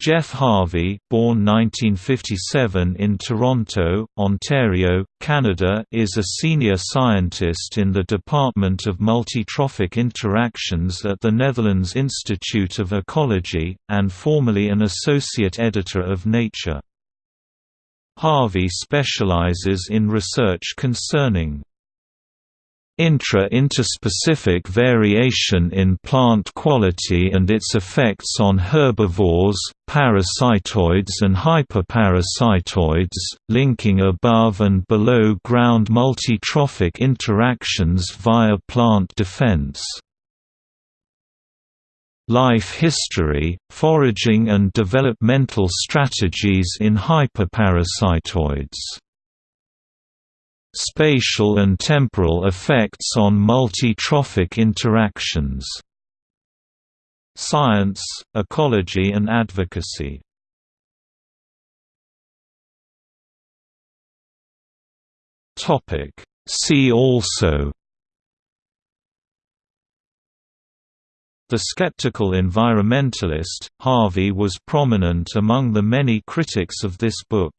Jeff Harvey, born 1957 in Toronto, Ontario, Canada, is a senior scientist in the Department of Multitrophic Interactions at the Netherlands Institute of Ecology, and formerly an associate editor of Nature. Harvey specializes in research concerning intra-interspecific variation in plant quality and its effects on herbivores, parasitoids and hyperparasitoids, linking above and below ground multitrophic interactions via plant defense. Life history, foraging and developmental strategies in hyperparasitoids Spatial and temporal effects on multi-trophic interactions. Science, ecology and advocacy See also The skeptical environmentalist, Harvey was prominent among the many critics of this book.